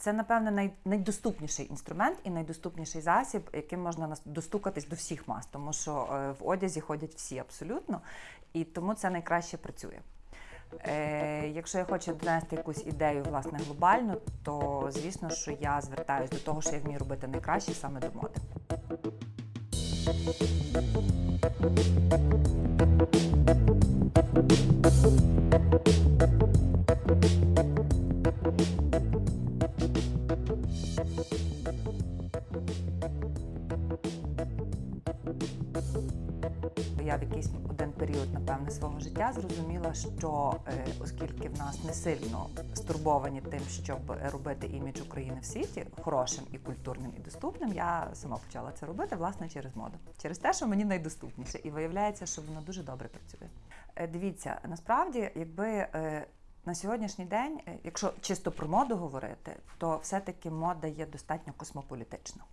Це, напевне, най, найдоступніший інструмент і найдоступніший засіб, яким можна достукатись до всіх мас, тому що е, в одязі ходять всі абсолютно, і тому це найкраще працює. Е, якщо я хочу донести якусь ідею власне глобальну, то звісно, що я звертаюся до того, що я вмію робити найкраще саме до моди. Я зрозуміла, що е, оскільки в нас не сильно стурбовані тим, щоб робити імідж України в світі хорошим і культурним і доступним, я сама почала це робити власне через моду, через те, що мені найдоступніше, і виявляється, що воно дуже добре працює. Е, Дивіться, насправді, якби е, на сьогоднішній день, якщо чисто про моду говорити, то все-таки мода є достатньо космополітична.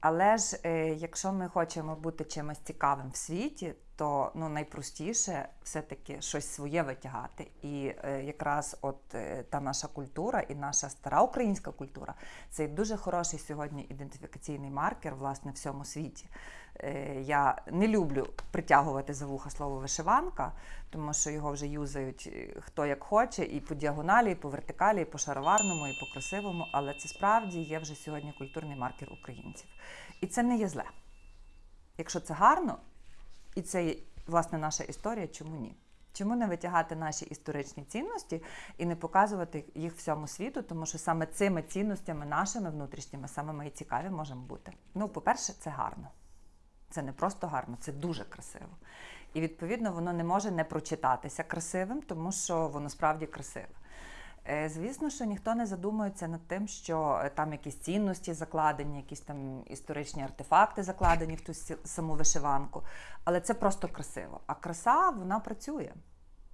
Але ж якщо ми хочемо бути чимось цікавим в світі, то ну найпростіше все-таки щось своє витягати. І е, якраз от е, та наша культура і наша стара українська культура це дуже хороший сьогодні ідентифікаційний маркер власне в всьому світі. Е, я не люблю притягувати за вуха слово вишиванка, тому що його вже юзають е, хто як хоче, і по діагоналі, і по вертикалі, і по шароварному, і по красивому. Але це справді є вже сьогодні культурний маркер українців. І це не є зле. Якщо це гарно, і це власне наша історія, чому ні? Чому не витягати наші історичні цінності і не показувати їх всьому світу, тому що саме цими цінностями, нашими внутрішніми, саме ми і цікаві можемо бути. Ну, по-перше, це гарно. Це не просто гарно, це дуже красиво. І відповідно воно не може не прочитатися красивим, тому що воно справді красиве. Е, Звісно, що ніхто не задумується над тим, що е, там якісь цінності закладені, якісь там історичні артефакти закладені в ту саму вишиванку. Але це просто красиво. А краса вона працює.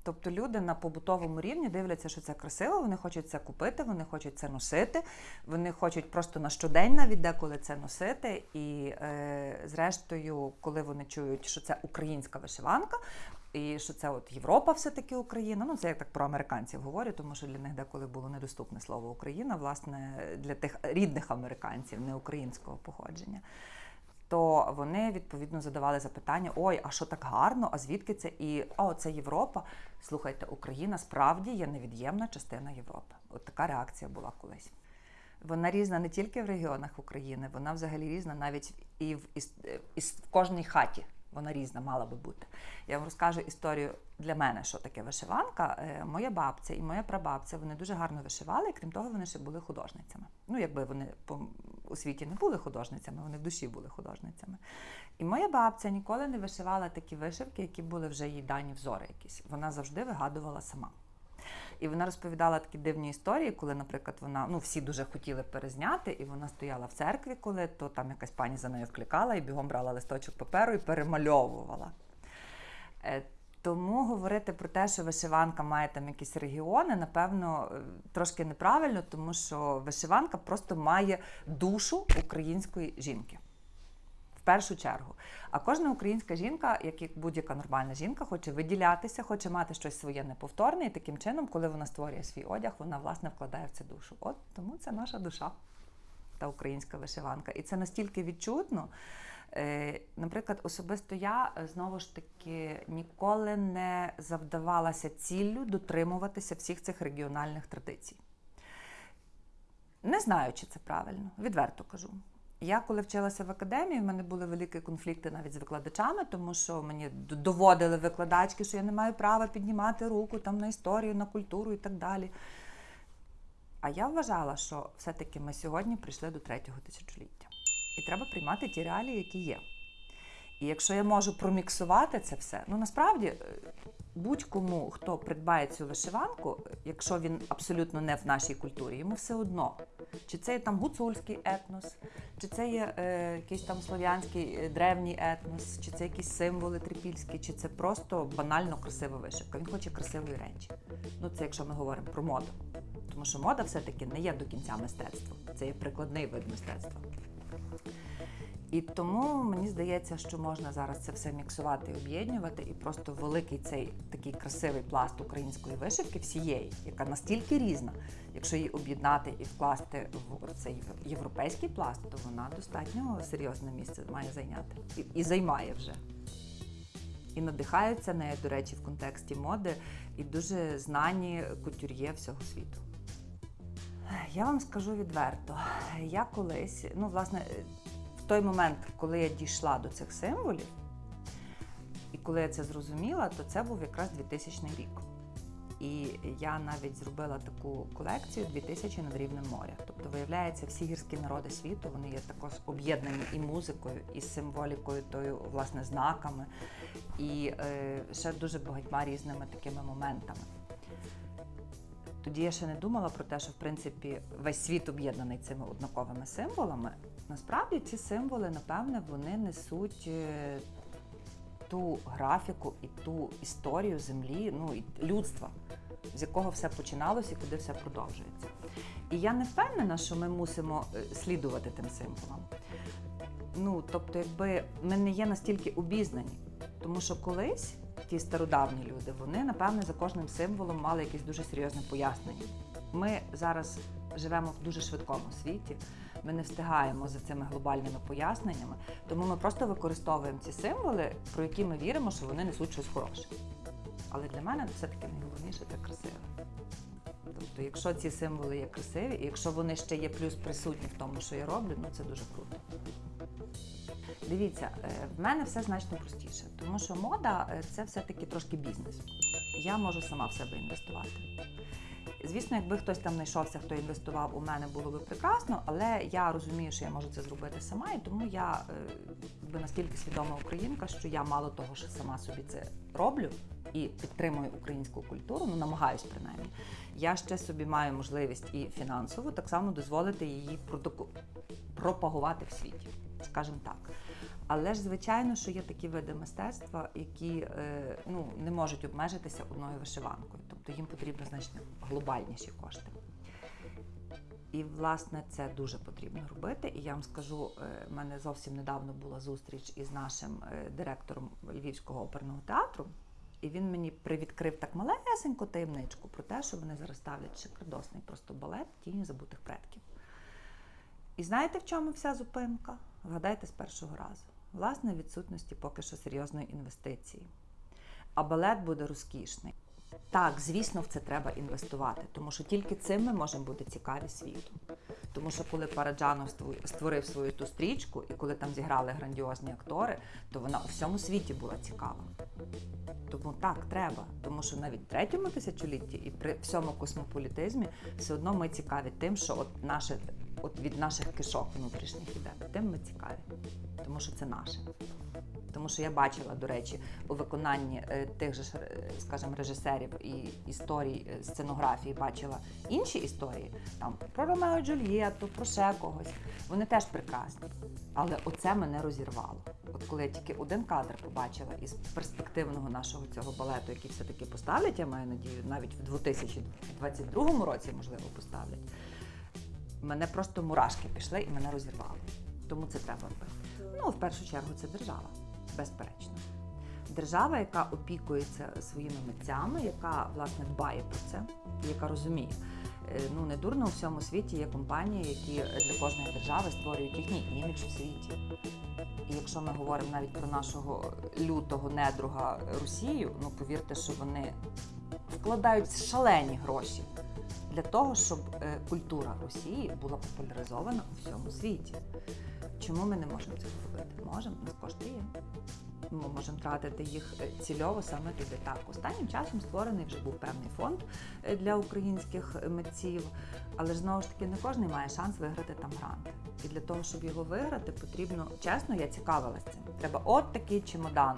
Тобто люди на побутовому рівні дивляться, що це красиво, вони хочуть це купити, вони хочуть це носити, вони хочуть просто на щодень навіть деколи це носити. І е, зрештою, коли вони чують, що це українська вишиванка, і що це от Європа все-таки Україна. Ну це я так про американців говорю, тому що для них деколи було недоступне слово Україна, власне, для тих рідних американців, не українського походження. То вони відповідно задавали запитання: ой, а що так гарно? А звідки це? І о, це Європа. Слухайте, Україна справді є невід'ємна частина Європи. От така реакція була колись. Вона різна не тільки в регіонах України, вона взагалі різна навіть і в, іс- е, іс- в кожній хаті. Вона різна мала би бути. Я вам розкажу історію для мене, що таке вишиванка. Е, Моя бабця і моя прабабця вони дуже гарно вишивали, і крім того, вони ще були художницями. Ну, якби вони по у світі не були художницями, вони в душі були художницями. І моя бабця ніколи не вишивала такі вишивки, які були вже їй дані взори якісь. Вона завжди вигадувала сама. І вона розповідала такі дивні історії, коли, наприклад, вона ну всі дуже хотіли перезняти, і вона стояла в церкві, коли то там якась пані за нею вкликала і бігом брала листочок паперу і перемальовувала. Е, Тому говорити про те, що вишиванка має там якісь регіони, напевно, е, трошки неправильно, тому що вишиванка просто має душу української жінки. Першу чергу. А кожна українська жінка, як і будь-яка нормальна жінка, хоче виділятися, хоче мати щось своє неповторне, і таким чином, коли вона створює свій одяг, вона власне вкладає в це душу. От тому це наша душа, та українська вишиванка. І це настільки відчутно. Е, Наприклад, особисто я е, знову ж таки ніколи не завдавалася ціллю дотримуватися всіх цих регіональних традицій. Не знаю, чи це правильно, відверто кажу. Я коли вчилася в академії, в мене були великі конфлікти навіть з викладачами, тому що мені доводили викладачки, що я не маю права піднімати руку там на історію, на культуру і так далі. А я вважала, що все-таки ми сьогодні прийшли до третього тисячоліття. І треба приймати ті реалії, які є. І якщо я можу проміксувати це все, ну насправді е, будь-кому, хто придбає цю вишиванку, якщо він абсолютно не в нашій культурі, йому все одно. Чи це є там гуцульський етнос, чи це є е, якийсь там слов'янський е, древній етнос, чи це якісь символи трипільські, чи це просто банально красива вишивка. Він хоче красивої речі. Ну це якщо ми говоримо про моду. Тому що мода все-таки не є до кінця мистецтвом. Це є прикладний вид мистецтва. І тому мені здається, що можна зараз це все міксувати і об'єднувати, і просто великий цей такий красивий пласт української вишивки всієї, яка настільки різна, якщо її об'єднати і вкласти в цей європейський пласт, то вона достатньо серйозне місце має зайняти і, і займає вже. І надихаються нею, до речі, в контексті моди, і дуже знані кутюр'є всього світу. Я вам скажу відверто, я колись, ну, власне, в той момент, коли я дійшла до цих символів, і коли я це зрозуміла, то це був якраз 2000 рік. І я навіть зробила таку колекцію 2000 над рівнем моря. Тобто, виявляється, всі гірські народи світу вони є також об'єднані і музикою, і символікою, тою, власне, знаками, і е, ще дуже багатьма різними такими моментами. Тоді я ще не думала про те, що в принципі весь світ об'єднаний цими однаковими символами. Насправді ці символи, напевне, вони несуть е, ту графіку і ту історію землі, ну і людства, з якого все починалося і куди все продовжується. І я не впевнена, що ми мусимо е, слідувати тим символам. Ну, тобто, якби ми не є настільки обізнані, тому що колись ті стародавні люди, вони, напевне, за кожним символом мали якесь дуже серйозне пояснення. Ми зараз живемо в дуже швидкому світі, ми не встигаємо за цими глобальними поясненнями, тому ми просто використовуємо ці символи, про які ми віримо, що вони несуть щось хороше. Але для мене все-таки найголовніше це красиве. Тобто, якщо ці символи є красиві, і якщо вони ще є плюс присутні в тому, що я роблю, ну це дуже круто. Дивіться, е, в мене все значно простіше, тому що мода е, це все-таки трошки бізнес. Я можу сама в себе інвестувати. Звісно, якби хтось там знайшовся, хто інвестував у мене, було би прекрасно, але я розумію, що я можу це зробити сама, і тому я е, якби наскільки свідома українка, що я мало того, що сама собі це роблю і підтримую українську культуру, ну намагаюсь принаймні. Я ще собі маю можливість і фінансово так само дозволити її пропагувати в світі, скажімо так. Але ж звичайно, що є такі види мистецтва, які е, ну, не можуть обмежитися одною вишиванкою, тобто їм потрібно значно глобальніші кошти. І, власне, це дуже потрібно робити. І я вам скажу, е, в мене зовсім недавно була зустріч із нашим е, директором Львівського оперного театру, і він мені привідкрив так малесеньку таємничку про те, що вони зараз ставлять шикардосний просто балет тіні забутих предків. І знаєте, в чому вся зупинка? Вгадайте з першого разу. Власне, відсутності поки що серйозної інвестиції. А балет буде розкішний. Так, звісно, в це треба інвестувати, тому що тільки цим ми можемо бути цікаві світу. Тому що коли Параджанов створив свою ту стрічку, і коли там зіграли грандіозні актори, то вона у всьому світі була цікава. Тому так, треба. Тому що навіть в третьому тисячолітті і при всьому космополітизмі все одно ми цікаві тим, що от наше, от від наших кишок внутрішніх іде. Тим ми цікаві, тому що це наше. Тому що я бачила, до речі, у виконанні е, тих же, е, скажімо, режисерів і історій е, сценографії бачила інші історії, там про Ромео Джульєту, про ще когось. Вони теж прекрасні. Але оце мене розірвало. От коли я тільки один кадр побачила із перспективного нашого цього балету, який все-таки поставлять, я маю надію, навіть в 2022 році, можливо, поставлять. Мене просто мурашки пішли і мене розірвало. Тому це треба робити. Ну, в першу чергу, це держава, безперечно. Держава, яка опікується своїми митцями, яка власне дбає про це, яка розуміє. Е, Ну не дурно у всьому світі є компанії, які для кожної держави створюють їхній імідж в світі. І якщо ми говоримо навіть про нашого лютого недруга Росію, ну повірте, що вони вкладають шалені гроші для того, щоб е, культура Росії була популяризована у всьому світі. Чому ми не можемо цього робити? Можемо, нас кошти є. Ми можемо тратити їх е, цільово саме туди. Так, останнім часом створений вже був певний фонд е, для українських митців, але ж знову ж таки не кожен має шанс виграти там грант. І для того, щоб його виграти, потрібно чесно, я цікавилась цим. Треба от такий чемодан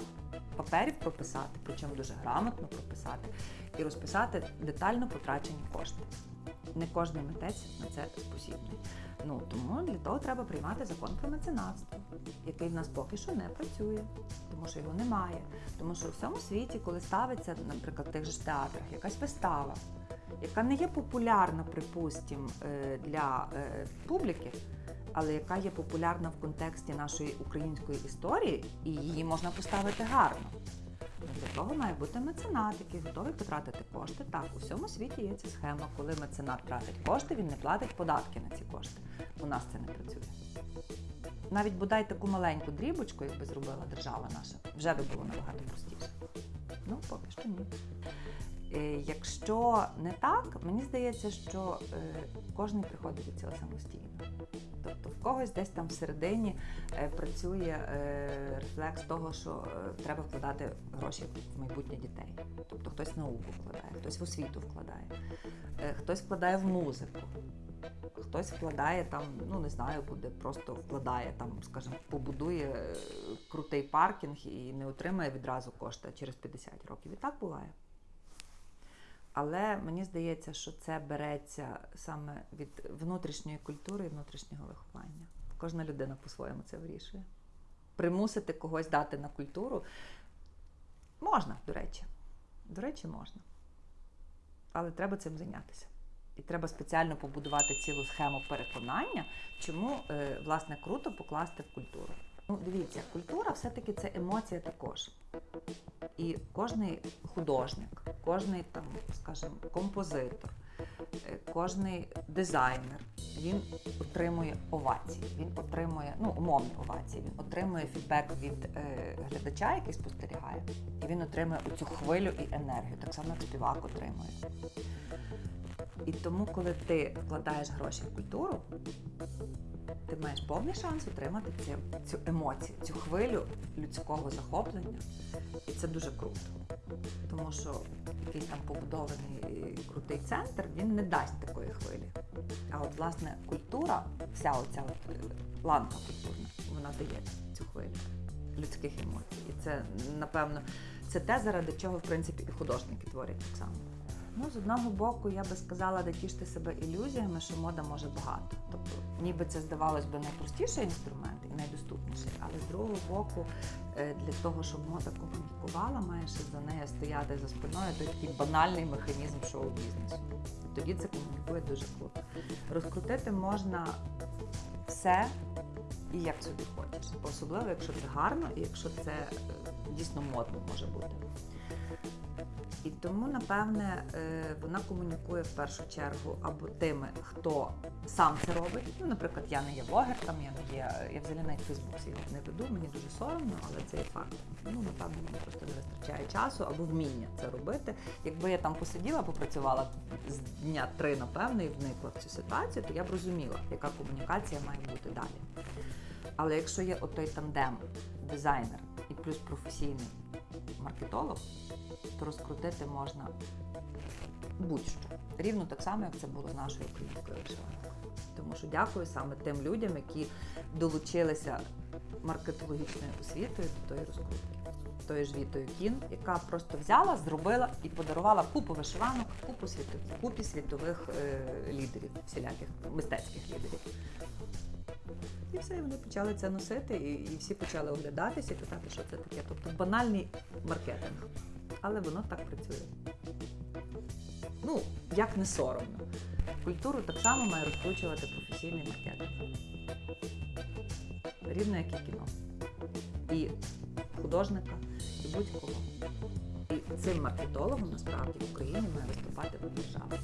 паперів прописати, причому дуже грамотно прописати, і розписати детально потрачені кошти. Не кожен митець на це спосібний. Ну тому для того треба приймати закон про меценатство, який в нас поки що не працює, тому що його немає. Тому що у всьому світі, коли ставиться, наприклад, в тих же театрах якась вистава, яка не є популярна, припустім, е, для е, публіки, але яка є популярна в контексті нашої української історії, і її можна поставити гарно. Для того має бути меценат, який готовий потратити кошти. Так, у всьому світі є ця схема, коли меценат тратить кошти, він не платить податки на ці кошти. У нас це не працює. Навіть бодай таку маленьку дрібочку, якби зробила держава наша, вже би було набагато простіше. Ну, поки що ні. Е, Якщо не так, мені здається, що е, кожен приходить до цього самостійно. Тобто в когось десь там всередині е, працює рефлекс того, що треба вкладати гроші в майбутнє дітей. Тобто хтось в науку вкладає, хтось в освіту вкладає, хтось вкладає в музику. Хтось вкладає там, ну не знаю, буде просто вкладає там, скажімо, побудує крутий паркінг і не отримає відразу кошти через 50 років. І так буває. Але мені здається, що це береться саме від внутрішньої культури і внутрішнього виховання. Кожна людина по-своєму це вирішує. Примусити когось дати на культуру можна, до речі. До речі, можна. Але треба цим зайнятися. І треба спеціально побудувати цілу схему переконання, чому е, власне круто покласти в культуру. Ну, дивіться, культура все-таки це емоція також. І кожний художник, кожний там, скажімо, композитор, е, кожний дизайнер, він отримує овації, він отримує ну, умовні овації, він отримує фідбек від е, глядача, який спостерігає, і він отримує цю хвилю і енергію, так само як співак отримує. І тому, коли ти вкладаєш гроші в культуру, ти маєш повний шанс отримати цю, цю емоцію, цю хвилю людського захоплення. І це дуже круто. Тому що якийсь там побудований е, крутий центр, він не дасть такої хвилі. А от власне культура, вся оця от е, ланка культурна, вона дає цю хвилю людських емоцій. І це, напевно, це те, заради чого, в принципі, і художники творять так само. Ну, з одного боку, я би сказала, де тішити себе ілюзіями, що мода може багато. Ніби це здавалось би найпростіший інструмент і найдоступніший, але з другого боку, е, для того, щоб мода комунікувала, має за нею стояти за спиною той такий банальний механізм шоу-бізнесу. Тоді це комунікує дуже круто. Розкрутити можна все і як собі хочеш. Особливо, якщо це гарно і якщо це е, дійсно модно може бути. І тому, напевне, е, вона комунікує в першу чергу або тими, хто сам це робить. Ну, наприклад, я не є блогер, там я не є, я взагалі навіть Фейсбук свій не веду, мені дуже соромно, але це є факт. Ну, напевно, мені просто не вистачає часу або вміння це робити. Якби я там посиділа, попрацювала з дня три, напевно, і вникла в цю ситуацію, то я б розуміла, яка комунікація має бути далі. Але якщо є отой тандем, дизайнер і плюс професійний маркетолог, то розкрутити можна будь-що. Рівно так само, як це було з нашою українською вишиванкою. Тому що дякую саме тим людям, які долучилися маркетологічною освітою до тої розкрутки. Тою ж Вітою Кін, яка просто взяла, зробила і подарувала купу вишиванок, купу світових, купі світових е, лідерів, всіляких мистецьких лідерів. І все, і вони почали це носити, і, і всі почали оглядатися і питати, що це таке. Тобто банальний маркетинг. Але воно так працює. Ну, як не соромно. Культуру так само має розкручувати професійний маркетинг. Рівно як і кіно. І художника, і будь-кого. І цим маркетологом насправді в Україні має виступати держава.